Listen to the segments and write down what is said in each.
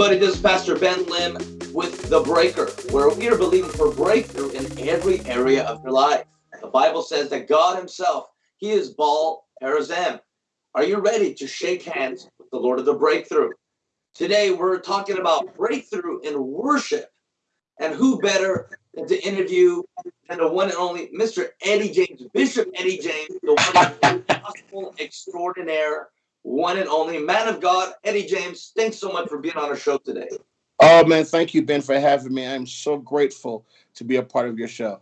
everybody, this is Pastor Ben Lim with The Breaker, where we are believing for breakthrough in every area of your life. The Bible says that God Himself, He is Baal Perazim. Are you ready to shake hands with the Lord of the breakthrough? Today, we're talking about breakthrough in worship. And who better than to interview than the one and only Mr. Eddie James, Bishop Eddie James, the one gospel extraordinaire one and only man of God, Eddie James. Thanks so much for being on our show today. Oh man, thank you, Ben, for having me. I'm so grateful to be a part of your show.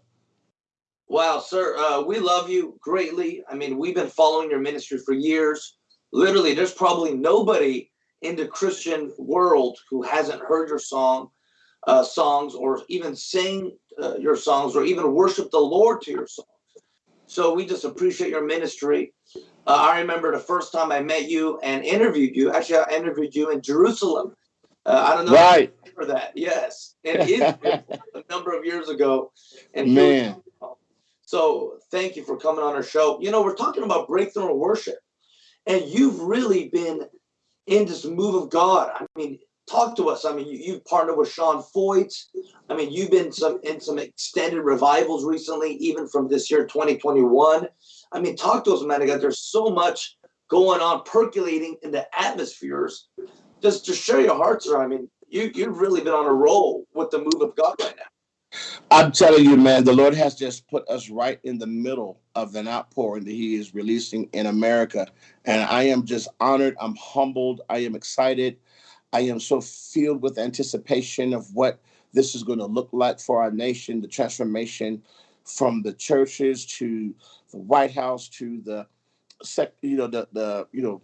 Wow, sir, uh, we love you greatly. I mean, we've been following your ministry for years. Literally, there's probably nobody in the Christian world who hasn't heard your song, uh, songs, or even sing uh, your songs, or even worship the Lord to your songs. So we just appreciate your ministry. Uh, I remember the first time I met you and interviewed you. Actually, I interviewed you in Jerusalem. Uh, I don't know right. for that. Yes, in Israel a number of years ago. And man, so thank you for coming on our show. You know, we're talking about breakthrough worship, and you've really been in this move of God. I mean, talk to us. I mean, you, have partnered with Sean Feucht. I mean, you've been some in some extended revivals recently, even from this year, 2021. I mean, talk to us, man. God. There's so much going on, percolating in the atmospheres. Just to share your hearts, sir. I mean, you you've really been on a roll with the move of God right now. I'm telling you, man, the Lord has just put us right in the middle of an outpouring that He is releasing in America. And I am just honored. I'm humbled. I am excited. I am so filled with anticipation of what this is going to look like for our nation, the transformation from the churches to the White House to the sec, you know, the the you know,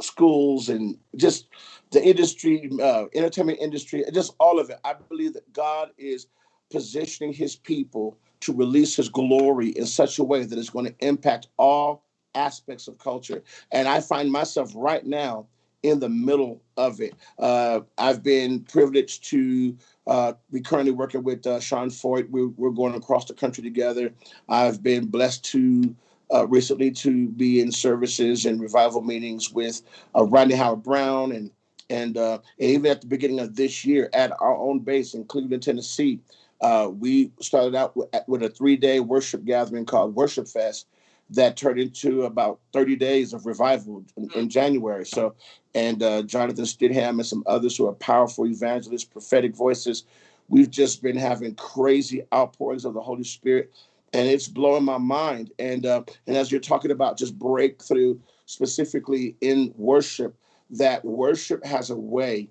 schools and just the industry, uh, entertainment industry, just all of it. I believe that God is positioning His people to release His glory in such a way that it's going to impact all aspects of culture. And I find myself right now in the middle of it. Uh, I've been privileged to uh, be currently working with uh, Sean Feucht. We're, we're, going across the country together. I've been blessed to uh, recently to be in services and revival meetings with uh, Rodney Howard-Browne and and, uh, and even at the beginning of this year at our own base in Cleveland, Tennessee. we started out with, with a three-day worship gathering called Worship Fest, that turned into about 30 days of revival in, in January. So, and uh, Jonathan Stidham and some others who are powerful evangelists, prophetic voices. We've just been having crazy outpourings of the Holy Spirit, and it's blowing my mind. And uh, and as you're talking about just breakthrough, specifically in worship, that worship has a way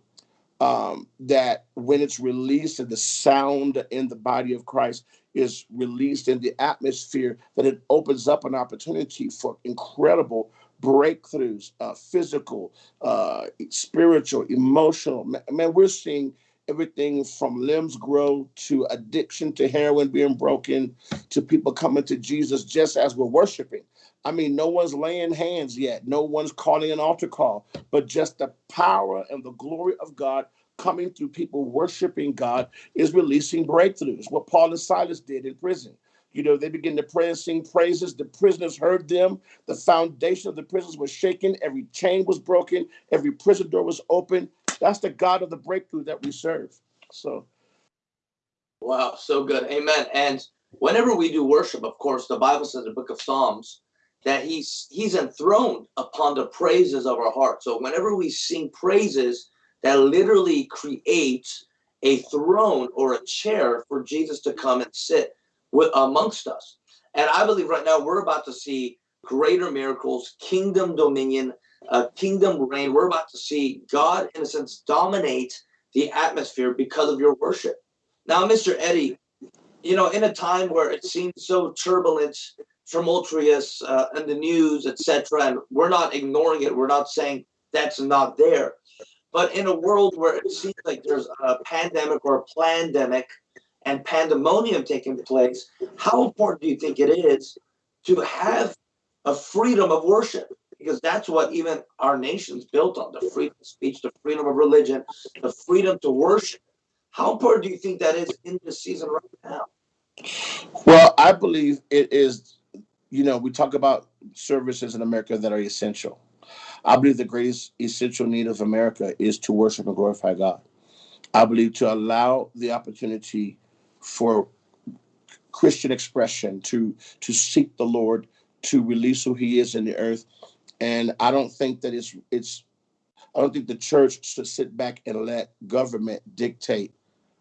um, that when it's released and the sound in the body of Christ is released in the atmosphere, that it opens up an opportunity for incredible breakthroughs, uh, physical, uh, spiritual, emotional. Man, we're seeing everything from limbs grow to addiction to heroin being broken to people coming to Jesus just as we're worshiping. I mean, no one's laying hands yet. No one's calling an altar call, but just the power and the glory of God coming through people worshiping God is releasing breakthroughs. What Paul and Silas did in prison. You know, they began to pray and sing praises. The prisoners heard them. The foundation of the prisons was shaken. Every chain was broken. Every prison door was open. That's the God of the breakthrough that we serve. So, wow, so good. Amen. And whenever we do worship, of course, the Bible says in the book of Psalms that he's he's enthroned upon the praises of our heart. So whenever we sing praises, that literally creates a throne or a chair for Jesus to come and sit with, amongst us. And I believe right now we're about to see greater miracles, kingdom dominion, uh, kingdom reign. We're about to see God, in a sense, dominate the atmosphere because of your worship. Now, Mr. Eddie, you know, in a time where it seems so turbulent, tumultuous uh, in the news, etc., and we're not ignoring it, we're not saying that's not there. But in a world where it seems like there's a pandemic or a pandemic and pandemonium taking place, how important do you think it is to have a freedom of worship? Because that's what even our nation's built on the freedom of speech, the freedom of religion, the freedom to worship. How important do you think that is in this season right now? Well, I believe it is, you know, we talk about services in America that are essential. I believe the greatest essential need of America is to worship and glorify God. I believe to allow the opportunity for Christian expression to to seek the Lord, to release who He is in the earth, and I don't think that it's it's I don't think the church should sit back and let government dictate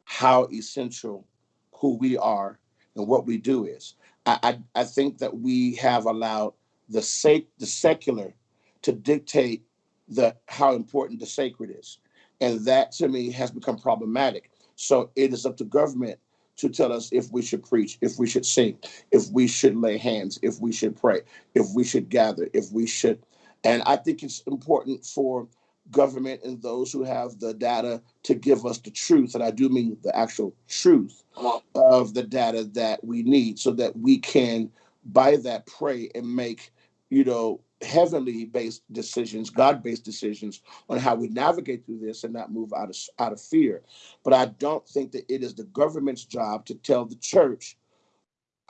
how essential who we are and what we do is. I, I, I think that we have allowed the sake the secular to dictate the how important the sacred is. And that to me has become problematic. So it is up to government to tell us if we should preach, if we should sing, if we should lay hands, if we should pray, if we should gather, if we should. And I think it's important for government and those who have the data to give us the truth, and I do mean the actual truth of the data that we need so that we can, by that, pray and make, you know, heavenly based decisions, God based decisions on how we navigate through this and not move out of out of fear. But I don't think that it is the government's job to tell the church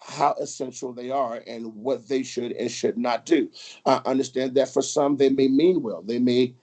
how essential they are and what they should and should not do. I understand that for some they may mean well. They may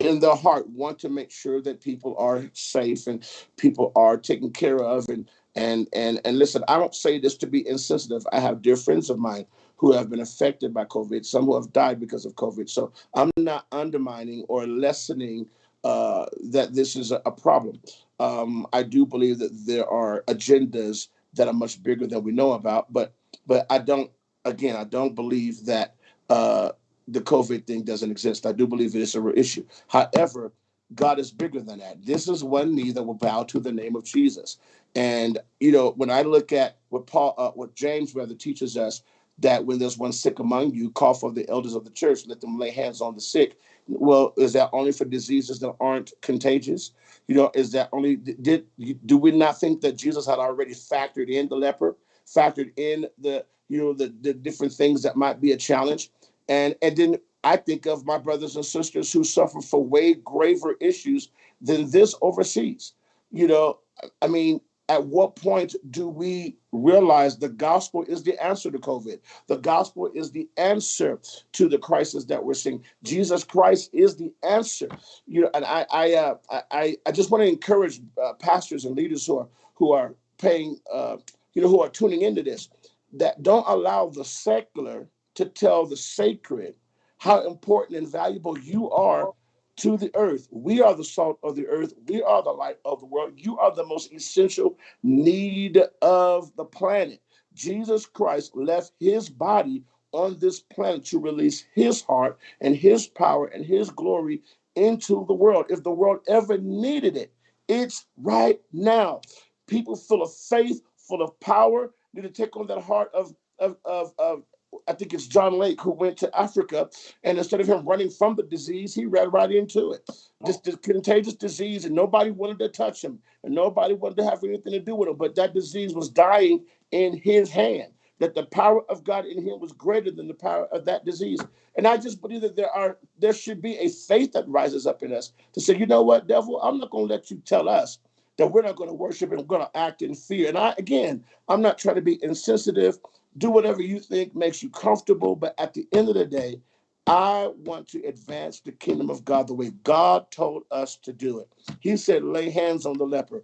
in their heart want to make sure that people are safe and people are taken care of and and and and listen i don't say this to be insensitive i have dear friends of mine who have been affected by covid some who have died because of covid so i'm not undermining or lessening uh, that this is a, a problem um, i do believe that there are agendas that are much bigger than we know about but but i don't again i don't believe that uh, the COVID thing doesn't exist. I do believe it is a real issue. However, God is bigger than that. This is one knee that will bow to the name of Jesus. And you know, when I look at what Paul, uh, what James rather teaches us, that when there's one sick among you, call for the elders of the church, let them lay hands on the sick. Well, is that only for diseases that aren't contagious? You know, is that only did do we not think that Jesus had already factored in the leper, factored in the you know the the different things that might be a challenge? And and then I think of my brothers and sisters who suffer for way graver issues than this overseas. You know, I mean, at what point do we realize the gospel is the answer to COVID? The gospel is the answer to the crisis that we're seeing. Jesus Christ is the answer. You know, and I I uh, I I just want to encourage uh, pastors and leaders who are who are paying uh, you know who are tuning into this that don't allow the secular to tell the sacred how important and valuable you are to the earth. We are the salt of the earth. We are the light of the world. You are the most essential need of the planet. Jesus Christ left his body on this planet to release his heart and his power and his glory into the world. If the world ever needed it, it's right now. People full of faith, full of power, need to take on that heart of, of, of, of I think it's John Lake who went to Africa, and instead of him running from the disease, he ran right into it. This, oh. this contagious disease, and nobody wanted to touch him, and nobody wanted to have anything to do with him. But that disease was dying in his hand. That the power of God in him was greater than the power of that disease. And I just believe that there are there should be a faith that rises up in us to say, you know what, devil, I'm not going to let you tell us that we're not going to worship and we're going to act in fear. And I again, I'm not trying to be insensitive do whatever you think makes you comfortable. But at the end of the day, I want to advance the kingdom of God the way God told us to do it. He said, lay hands on the leper,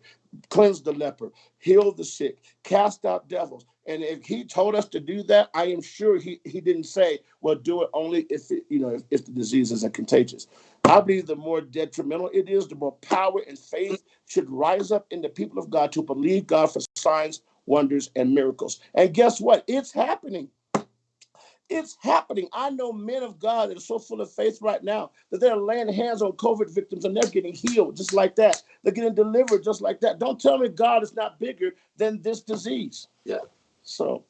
cleanse the leper, heal the sick, cast out devils. And if he told us to do that, I am sure he, he didn't say, well, do it only if it, you know if, if the disease isn't contagious. I believe the more detrimental it is, the more power and faith should rise up in the people of God to believe God for signs, wonders, and miracles. And guess what? It's happening. It's happening. I know men of God that are so full of faith right now that they're laying hands on COVID victims and they're getting healed just like that. They're getting delivered just like that. Don't tell me God is not bigger than this disease. Yeah. So,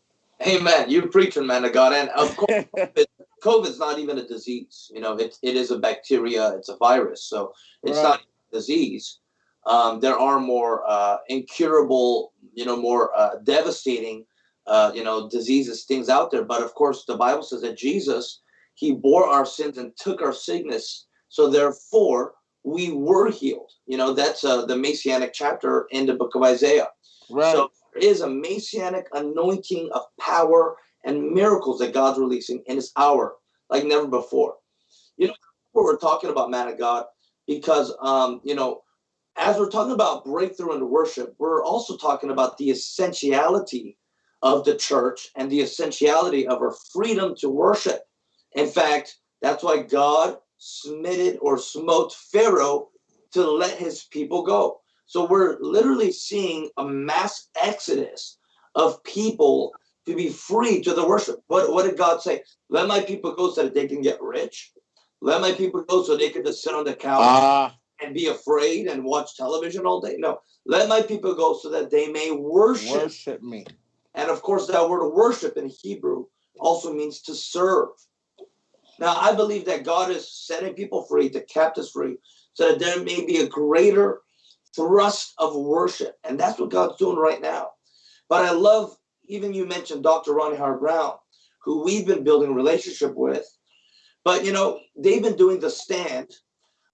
Amen. You're preaching, man of God. And of course, COVID's not even a disease. You know, it, it is a bacteria, it's a virus. So it's right. not a disease. Um, there are more uh, incurable you know more uh, devastating uh, you know diseases things out there. But of course the bible says that jesus he bore our sins and took our sickness. So therefore we were healed. You know that's uh, the messianic chapter in the book of isaiah. Right. so there is a messianic anointing of power and miracles that god's releasing in this hour like never before. You know, what we're talking about, man of God, because um, you know, as we're talking about breakthrough in worship, we're also talking about the essentiality of the church and the essentiality of our freedom to worship. In fact, that's why God smitted or smote Pharaoh to let his people go. So we're literally seeing a mass exodus of people to be free to the worship. What, what did God say? Let my people go so that they can get rich. Let my people go so they can just sit on the couch uh, and be afraid and watch television all day. No, let my people go so that they may worship, worship me. And of course, that word worship in Hebrew also means to serve. Now, I believe that God is setting people free, the captives free, so that there may be a greater thrust of worship. And that's what God's doing right now. But I love, even you mentioned Dr. Ronnie Howard-Browne, who we've been building a relationship with. But, you know, they've been doing the stand,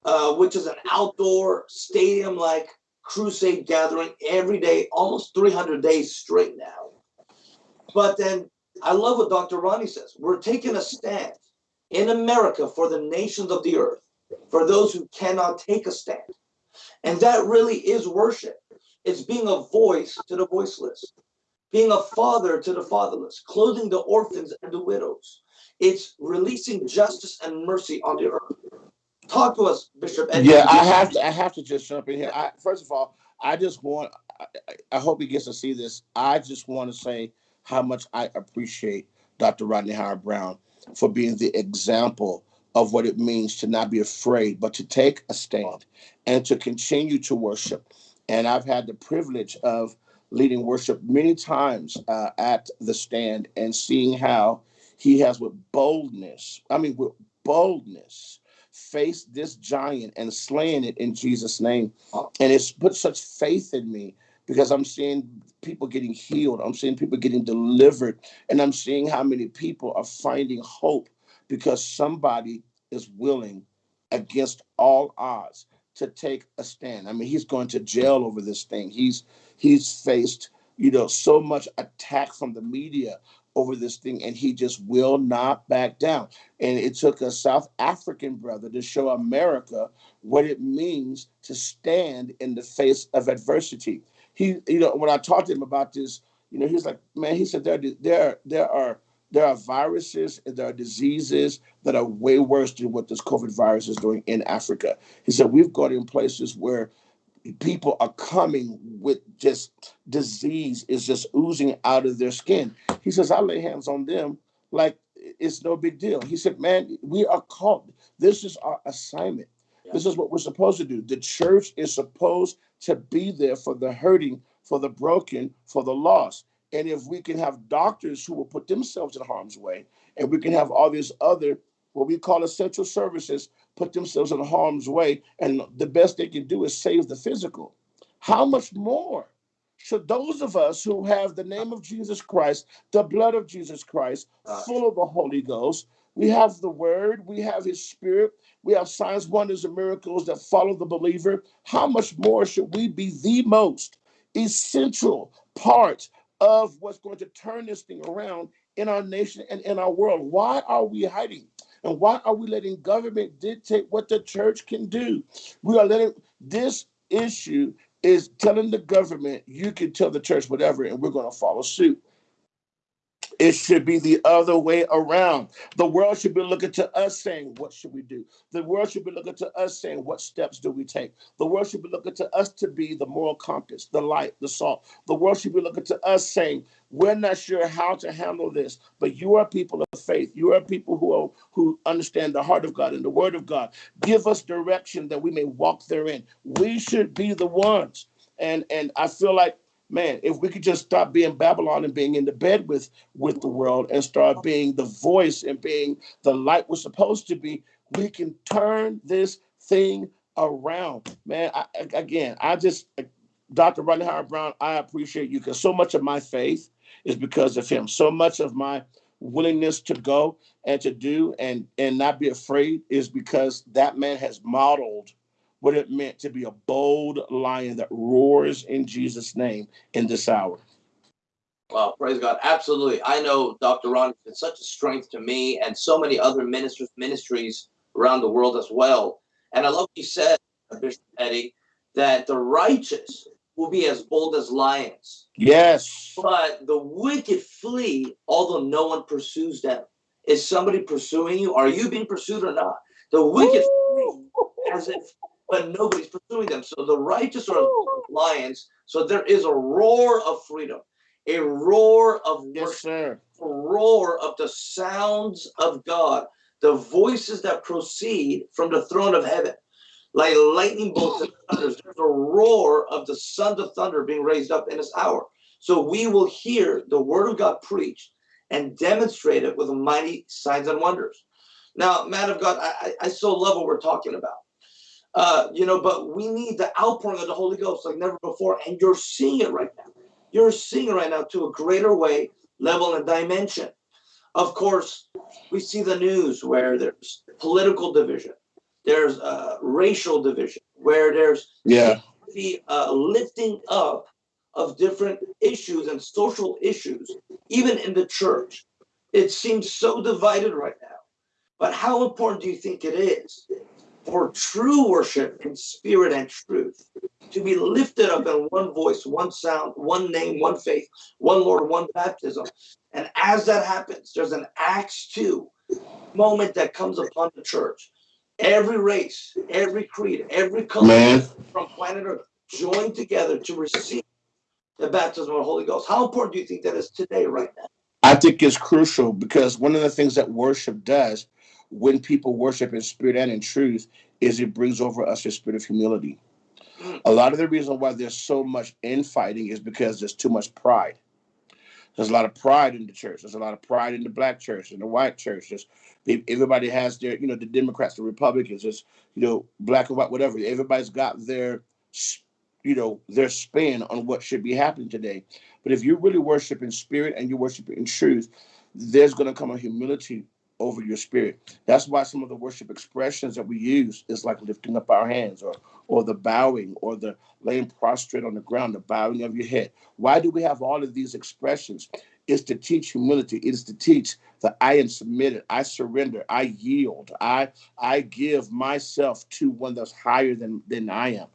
uh, which is an outdoor stadium like crusade gathering every day, almost 300 days straight now. But then I love what Dr. Ronnie says. We're taking a stand in America for the nations of the earth, for those who cannot take a stand. And that really is worship. It's being a voice to the voiceless, being a father to the fatherless, clothing the orphans and the widows. It's releasing justice and mercy on the earth. Talk to us, Bishop. Yeah, I have to. I have to just jump in here. I, first of all, I just want. I, I hope he gets to see this. I just want to say how much I appreciate Dr. Rodney Howard-Browne for being the example of what it means to not be afraid, but to take a stand and to continue to worship. And I've had the privilege of leading worship many times uh, at the stand and seeing how he has with boldness, I mean, with boldness, faced this giant and slaying it in Jesus' name. And it's put such faith in me because I'm seeing people getting healed, I'm seeing people getting delivered, and I'm seeing how many people are finding hope because somebody is willing against all odds to take a stand. I mean, he's going to jail over this thing. He's he's faced, you know, so much attack from the media over this thing and he just will not back down. And it took a South African brother to show America what it means to stand in the face of adversity he, you know, when I talked to him about this, you know, he's like, man, he said there, there, there are there are viruses and there are diseases that are way worse than what this COVID virus is doing in Africa. He said we've got in places where people are coming with just disease is just oozing out of their skin. He says, I lay hands on them like it's no big deal. He said, Man, we are called. This is our assignment. This is what we're supposed to do. The church is supposed to be there for the hurting, for the broken, for the lost. And if we can have doctors who will put themselves in harm's way, and we can have all these other what we call essential services put themselves in harm's way, and the best they can do is save the physical. How much more should those of us who have the name of Jesus Christ, the blood of Jesus Christ, full of the Holy Ghost, we have the word, we have his spirit, we have signs, wonders, and miracles that follow the believer. How much more should we be the most essential part of what's going to turn this thing around in our nation and in our world? Why are we hiding? And why are we letting government dictate what the church can do? We are letting this issue is telling the government you can tell the church whatever and we're going to follow suit. It should be the other way around. The world should be looking to us saying, What should we do? The world should be looking to us saying, What steps do we take? The world should be looking to us to be the moral compass, the light, the salt. The world should be looking to us saying, We're not sure how to handle this, but you are people of faith. You are people who, are, who understand the heart of God and the word of God. Give us direction that we may walk therein. We should be the ones. And, and I feel like man, if we could just stop being Babylon and being in the bed with with the world and start being the voice and being the light we're supposed to be, we can turn this thing around. Man, I, again, I just uh, Dr. Rodney Howard-Browne, I appreciate you because so much of my faith is because of him. So much of my willingness to go and to do and and not be afraid is because that man has modeled what it meant to be a bold lion that roars in Jesus' name in this hour. Well, praise God. Absolutely. I know Dr. Ron has been such a strength to me and so many other ministers, ministries around the world as well. And I love what you said, Bishop Eddie, that the righteous will be as bold as lions. Yes. But the wicked flee, although no one pursues them. Is somebody pursuing you? Are you being pursued or not? The wicked flee as if, but nobody's pursuing them. So the righteous are lions. So there is a roar of freedom, a roar of Yes, worship, sir. a roar of the sounds of God, the voices that proceed from the throne of heaven, like lightning bolts and thunders. There's a roar of the sons of thunder being raised up in this hour. So we will hear the word of God preached and demonstrated with mighty signs and wonders. Now, man of God, I, I, I so love what we're talking about. Uh, you know, but we need the outpouring of the Holy Ghost like never before, and you're seeing it right now. You're seeing it right now to a greater way, level, and dimension. Of course, we see the news where there's political division, there's uh, racial division, where there's Yeah. the uh, lifting up of different issues and social issues, even in the church. It seems so divided right now. But how important do you think it is for true worship in spirit and truth to be lifted up in one voice, one sound, one name, one faith, one Lord, one baptism? And as that happens, there's an Acts 2 moment that comes upon the church. Every race, every creed, every color from planet Earth joined together to receive the baptism of the Holy Ghost. How important do you think that is today, right now? I think it's crucial because one of the things that worship does when people worship in spirit and in truth is it brings over us a spirit of humility. A lot of the reason why there's so much infighting is because there's too much pride. There's a lot of pride in the church. There's a lot of pride in the black church and the white church. There's, everybody has their, you know, the Democrats, the Republicans, it's, you know, black and white, whatever. Everybody's got their, you know, their spin on what should be happening today. But if you really worship in spirit and you worship in truth, there's going to come a humility over your spirit. That's why some of the worship expressions that we use is like lifting up our hands or or the bowing or the laying prostrate on the ground, the bowing of your head. Why do we have all of these expressions? It's to teach humility. It is to teach that I am submitted, I surrender, I yield, I I give myself to one that's higher than than I am.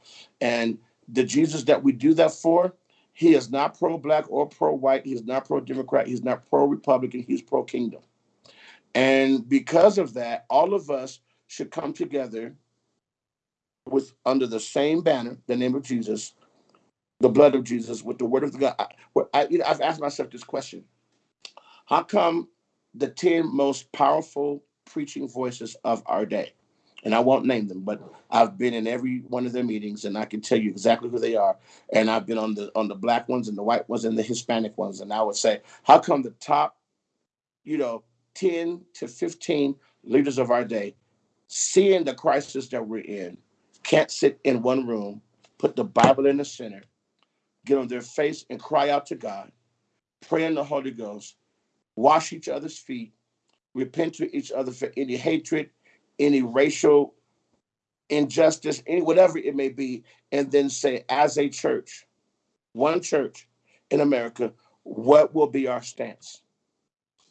And the Jesus that we do that for, he is not pro-black or pro-white. He's not pro-democrat. He's not pro-republican. He's pro-kingdom. And because of that, all of us should come together with under the same banner, the name of Jesus, the blood of Jesus, with the word of God. I, I, you know, I've asked myself this question: How come the ten most powerful preaching voices of our day, and I won't name them, but I've been in every one of their meetings, and I can tell you exactly who they are. And I've been on the on the black ones and the white ones and the Hispanic ones, and I would say, how come the top, you know, ten to fifteen leaders of our day, seeing the crisis that we're in, can't sit in one room, put the Bible in the center, get on their face and cry out to God, pray in the Holy Ghost, wash each other's feet, repent to each other for any hatred, any racial injustice, any whatever it may be, and then say, as a church, one church in America, what will be our stance?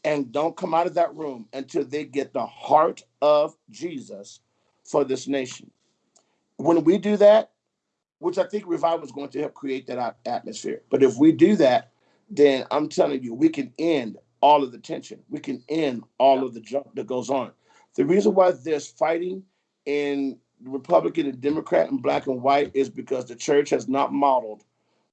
And don't come out of that room until they get the heart of Jesus for this nation. When we do that, which I think revival is going to help create that at- atmosphere. But if we do that, then I'm telling you, we can end all of the tension. We can end all of the junk that goes on. The reason why there's fighting in Republican and Democrat and black and white is because the church has not modeled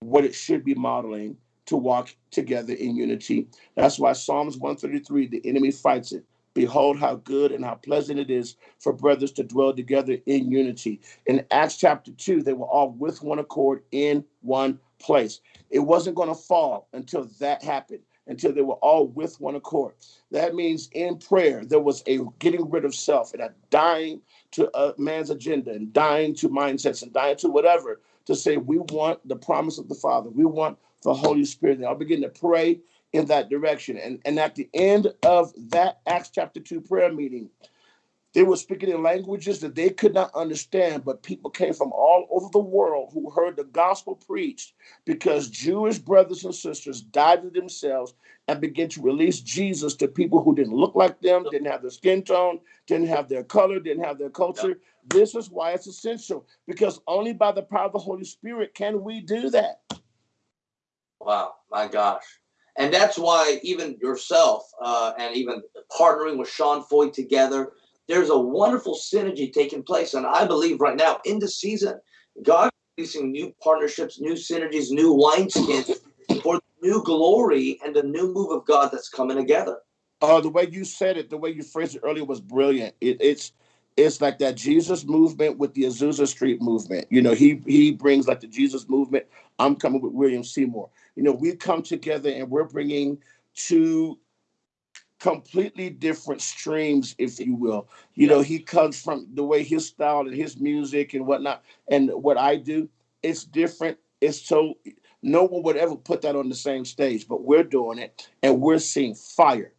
what it should be modeling to walk together in unity. That's why Psalms 133, the enemy fights it. Behold, how good and how pleasant it is for brothers to dwell together in unity. In Acts chapter 2, they were all with one accord in one place. It wasn't going to fall until that happened, until they were all with one accord. That means in prayer, there was a getting rid of self and a dying to a man's agenda and dying to mindsets and dying to whatever to say, we want the promise of the Father. We want the Holy Spirit. And I'll begin to pray in that direction. And, and at the end of that Acts chapter 2 prayer meeting, They were speaking in languages that they could not understand, but people came from all over the world who heard the gospel preached because Jewish brothers and sisters died to themselves and began to release Jesus to people who didn't look like them, didn't have their skin tone, didn't have their color, didn't have their culture. This is why it's essential because only by the power of the Holy Spirit can we do that. Wow, my gosh. And that's why even yourself uh, and even partnering with Sean Feucht together, there's a wonderful synergy taking place. And I believe right now in the season, God releasing new partnerships, new synergies, new wineskins for new glory and the new move of God that's coming together. Uh, the way you said it, the way you phrased it earlier was brilliant. It, it's it's like that Jesus movement with the Azusa Street movement. You know, he he brings like the Jesus movement. I'm coming with William Seymour. You know, we come together and we're bringing two completely different streams, if you will. You know, he comes from the way his style and his music and whatnot, and what I do, it's different. It's so no one would ever put that on the same stage, but we're doing it and we're seeing fire.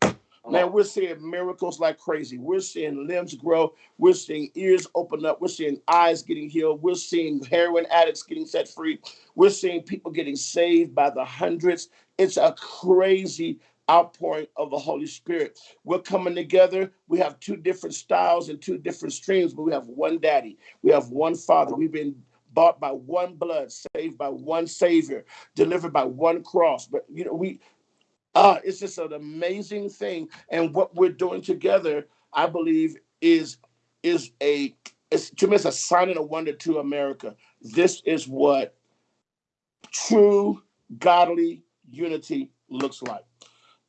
Man, we're seeing miracles like crazy. We're seeing limbs grow. We're seeing ears open up. We're seeing eyes getting healed. We're seeing heroin addicts getting set free. We're seeing people getting saved by the hundreds. It's a crazy outpouring of the Holy Spirit. We're coming together. We have two different styles and two different streams, but we have one daddy. We have one father. We've been bought by one blood, saved by one savior, delivered by one cross. But you know, we uh, it's just an amazing thing. And what we're doing together, I believe, is is a it's to me it's a sign and a wonder to America. This is what true godly unity looks like.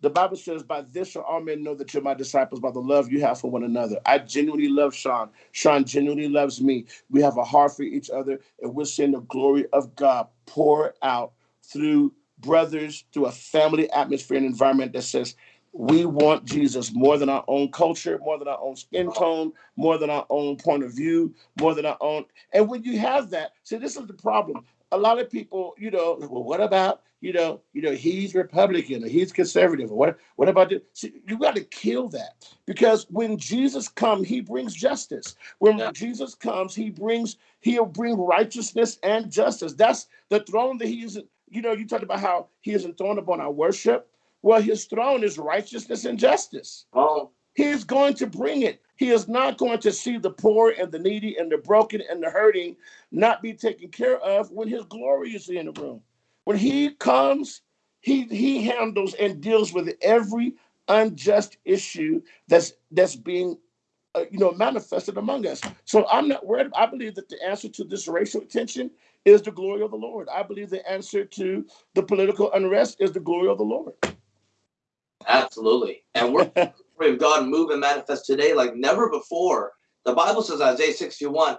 The Bible says, By this shall all men know that you're my disciples by the love you have for one another. I genuinely love Sean. Sean genuinely loves me. We have a heart for each other, and we're seeing the glory of God pour out through brothers, through a family atmosphere and environment that says, we want Jesus more than our own culture, more than our own skin tone, more than our own point of view, more than our own. And when you have that, see, this is the problem. A lot of people, you know, well, what about, you know, you know, he's Republican or he's conservative or what? What about this? See, you got to kill that because when Jesus comes, he brings justice. When yeah. Jesus comes, he brings he'll bring righteousness and justice. That's the throne that he is you know, you talked about how he is enthroned upon our worship. Well, his throne is righteousness and justice. Oh. He is going to bring it. He is not going to see the poor and the needy and the broken and the hurting not be taken care of when his glory is in the room. When he comes, he he handles and deals with every unjust issue that's that's being uh, you know manifested among us. So I'm not worried. I believe that the answer to this racial tension is the glory of the Lord. I believe the answer to the political unrest is the glory of the Lord. Absolutely. And we're of God move and manifest today like never before. The Bible says, Isaiah 61,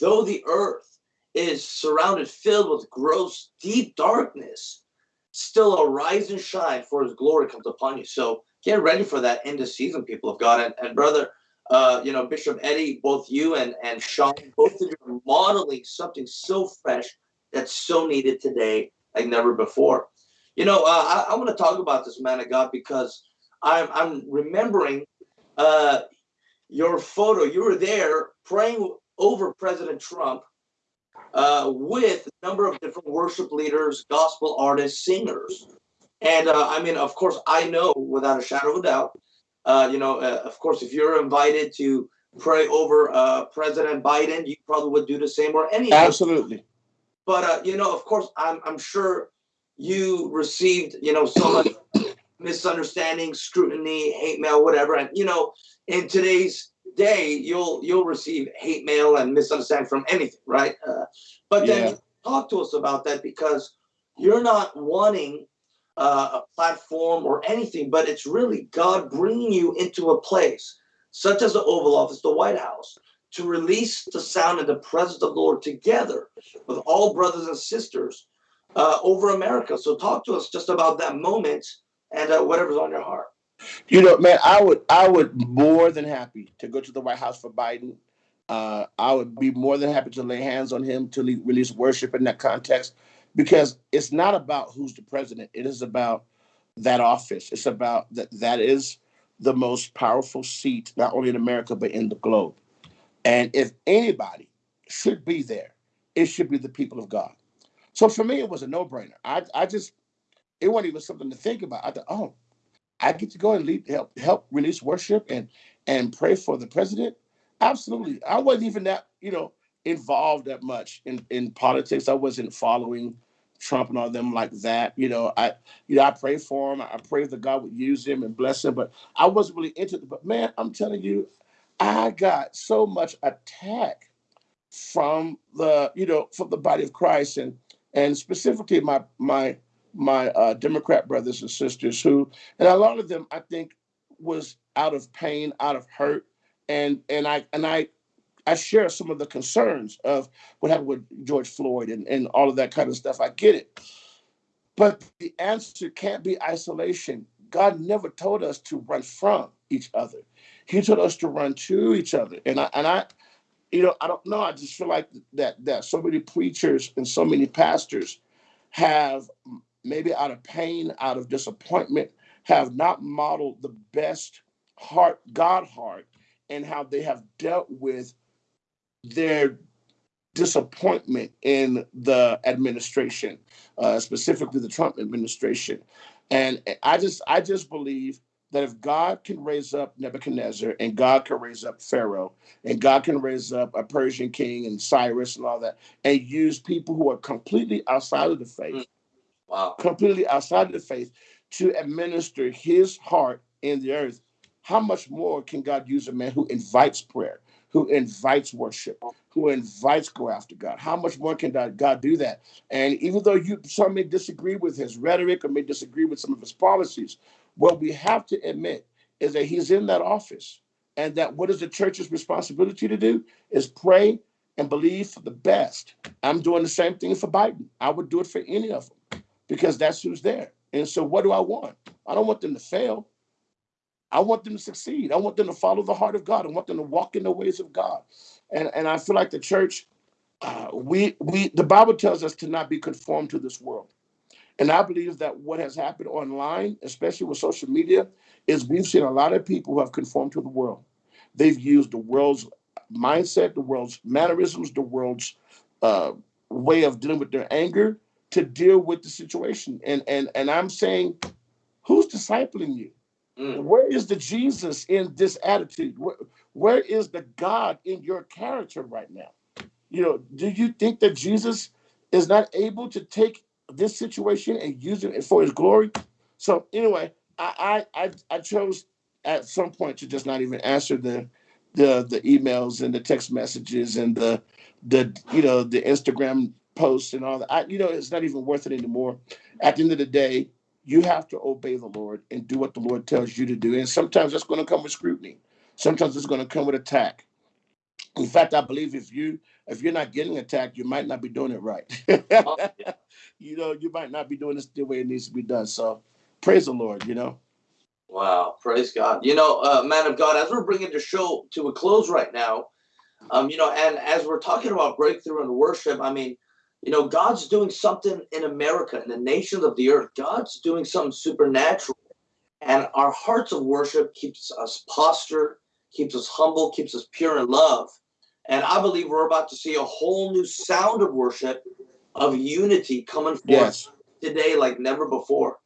though the earth is surrounded, filled with gross, deep darkness, still arise and shine, for his glory comes upon you. So get ready for that end of season, people of God. And, and brother, uh, you know, Bishop Eddie, both you and, and Sean, both of you are modeling something so fresh that's so needed today like never before. You know, uh, I, I want to talk about this man of God because I'm, I'm remembering uh, your photo. You were there praying over President Trump uh, with a number of different worship leaders, gospel artists, singers. And uh, I mean, of course, I know without a shadow of a doubt uh, you know, uh, of course, if you're invited to pray over uh, President Biden, you probably would do the same or any. Absolutely. But uh, you know, of course, I'm I'm sure you received you know so much misunderstanding, scrutiny, hate mail, whatever, and you know, in today's day, you'll you'll receive hate mail and misunderstanding from anything, right? Uh, but then yeah. talk to us about that because you're not wanting uh, a platform or anything, but it's really God bringing you into a place, such as the Oval Office, the White House, to release the sound and the presence of the Lord together with all brothers and sisters uh, over America. So talk to us just about that moment and uh, whatever's on your heart. You know, man, I would I would more than happy to go to the White House for Biden. Uh, I would be more than happy to lay hands on him to release worship in that context because it's not about who's the president. It is about that office. It's about that that is the most powerful seat, not only in America, but in the globe. And if anybody should be there, it should be the people of God. So for me, it was a no brainer. I, I just, it wasn't even something to think about. I thought, oh, I get to go and lead, help, help release worship and and pray for the president. Absolutely, I wasn't even that, you know, involved that much in in politics. I wasn't following Trump and all them like that. You know, I you know I pray for him. I pray that God would use him and bless him. But I wasn't really into it. But man, I'm telling you, I got so much attack from the you know from the body of Christ and and specifically my my my uh, Democrat brothers and sisters who and a lot of them I think was out of pain, out of hurt, and and I and I I share some of the concerns of what happened with George Floyd and, and all of that kind of stuff. I get it. But the answer can't be isolation. God never told us to run from each other. He told us to run to each other. And I and I, you know, I don't know. I just feel like that that so many preachers and so many pastors have maybe out of pain, out of disappointment, have not modeled the best heart, God heart, and how they have dealt with their disappointment in the administration, uh, specifically the Trump administration. And I just, I just believe that if God can raise up Nebuchadnezzar and God can raise up Pharaoh and God can raise up a Persian king and Cyrus and all that and use people who are completely outside of the faith, mm. wow. completely outside of the faith to administer his heart in the earth, how much more can God use a man who invites prayer, who invites worship, who invites go after God. How much more can God do that? And even though you some may disagree with his rhetoric or may disagree with some of his policies, what we have to admit is that he's in that office. And that what is the church's responsibility to do is pray and believe for the best. I'm doing the same thing for Biden. I would do it for any of them because that's who's there. And so what do I want? I don't want them to fail. I want them to succeed. I want them to follow the heart of God. I want them to walk in the ways of God. And and I feel like the church, uh, we we the Bible tells us to not be conformed to this world. And I believe that what has happened online, especially with social media, is we've seen a lot of people who have conformed to the world. They've used the world's mindset, the world's mannerisms, the world's uh, way of dealing with their anger to deal with the situation. And and and I'm saying, who's discipling you? Mm. Where is the Jesus in this attitude? Where, where is the God in your character right now? You know, do you think that Jesus is not able to take this situation and use it for his glory? So anyway, I I I, chose at some point to just not even answer the the the emails and the text messages and the the you know the Instagram posts and all that. I, you know, it's not even worth it anymore. At the end of the day, you have to obey the Lord and do what the Lord tells you to do. And sometimes that's going to come with scrutiny. Sometimes it's going to come with attack. In fact, I believe if you if you're not getting attacked, you might not be doing it right. You know, you might not be doing this the way it needs to be done. So praise the Lord, you know. Wow, praise God. You know, uh, man of God, as we're bringing the show to a close right now, um, you know, and as we're talking about breakthrough and worship, I mean, you know, God's doing something in America, in the nations of the earth. God's doing something supernatural. And our hearts of worship keeps us postured, keeps us humble, keeps us pure in love. And I believe we're about to see a whole new sound of worship, of unity coming forth yes. today like never before.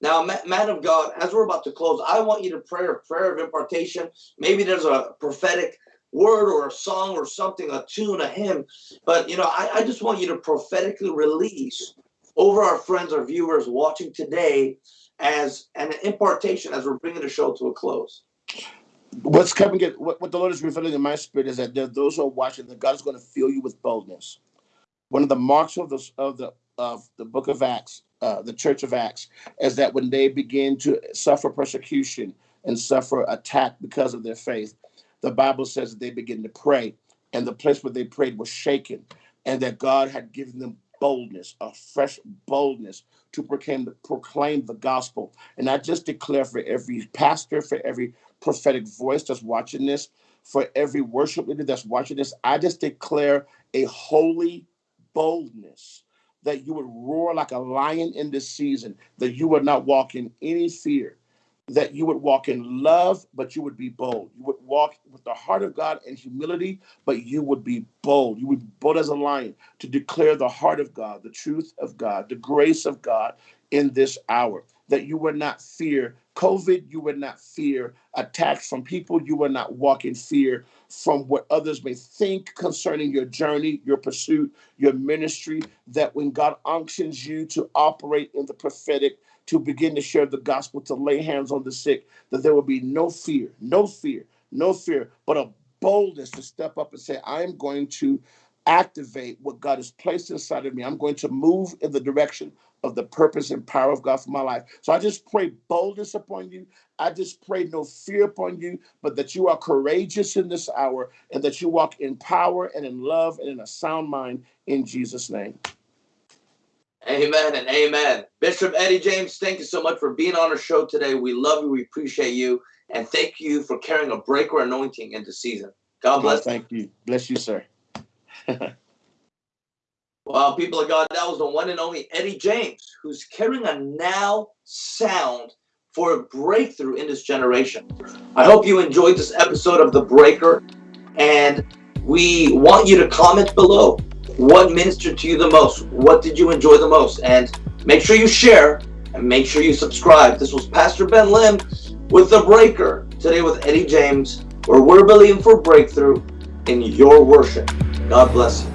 Now, man of God, as we're about to close, I want you to pray a prayer of impartation. Maybe there's a prophetic word or a song or something, a tune, a hymn. But, you know, I, I just want you to prophetically release over our friends, our viewers watching today as an impartation as we're bringing the show to a close. What's coming, what, what the Lord is revealing in my spirit is that there those who are watching, that God is going to fill you with boldness. One of the marks of the, of the, of the book of Acts, uh, the church of Acts, is that when they begin to suffer persecution and suffer attack because of their faith, the Bible says that they began to pray, and the place where they prayed was shaken, and that God had given them boldness, a fresh boldness to proclaim the, proclaim the gospel. And I just declare for every pastor, for every prophetic voice that's watching this, for every worship leader that's watching this, I just declare a holy boldness that you would roar like a lion in this season, that you would not walk in any fear, that you would walk in love, but you would be bold. You would walk with the heart of God and humility, but you would be bold. You would be bold as a lion to declare the heart of God, the truth of God, the grace of God in this hour. That you would not fear COVID, you would not fear attacks from people, you would not walk in fear from what others may think concerning your journey, your pursuit, your ministry. That when God unctions you to operate in the prophetic, to begin to share the gospel, to lay hands on the sick, that there will be no fear, no fear, no fear, but a boldness to step up and say, I'm going to activate what God has placed inside of me. I'm going to move in the direction of the purpose and power of God for my life. So I just pray boldness upon you. I just pray no fear upon you, but that you are courageous in this hour and that you walk in power and in love and in a sound mind in Jesus' name. Amen and amen. Bishop Eddie James, thank you so much for being on our show today. We love you. We appreciate you. And thank you for carrying a breaker anointing into season. God oh, bless. Oh, thank you. Bless you, sir. well, people of God, that was the one and only Eddie James, who's carrying a now sound for a breakthrough in this generation. I hope you enjoyed this episode of The Breaker. And we want you to comment below what ministered to you the most? What did you enjoy the most? And make sure you share and make sure you subscribe. This was Pastor Ben Lim with The Breaker today with Eddie James, where we're believing for breakthrough in your worship. God bless you.